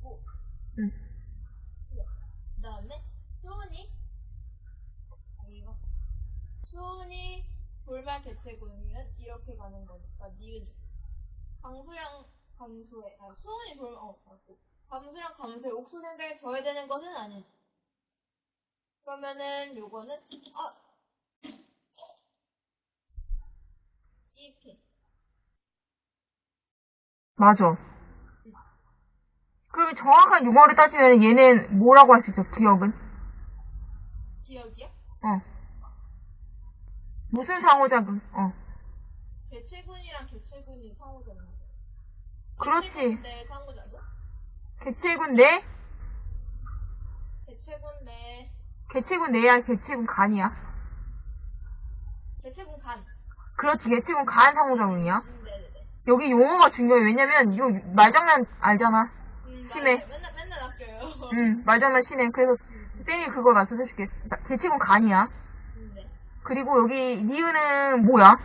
개체군이고 응. 그 다음에 수은이 이거 수은이 돌발 개체군은 이렇게 가는 거니까 니은이 강수량 감소에 아 수은이 돌 어, 맞고 감수량 감소에 옥수생자에 저해되는 것은 아니지 그러면은 요거는 아 이렇게 맞아. 그럼 정확한 용어를 따지면 얘는 뭐라고 할 수 있어, 기억은? 기억이야? 어. 무슨 상호작용? 어. 개체군이랑 개체군이 상호작용 그렇지. 내 상호작용 개체군 내? 개체군 내 개체군 내야 개체군 간이야. 개체군 간 그렇지, 개체군 간 상호작용이야. 음, 네네네 여기 용어가 중요해. 왜냐면 이거 말장난 알잖아. 음, 심해. 맨날 맨날 아껴요 응, 말장난 심해. 그래서 쌤이 그거 말씀해줄게. 개체군 간이야. 음, 네. 그리고 여기 니은은 뭐야?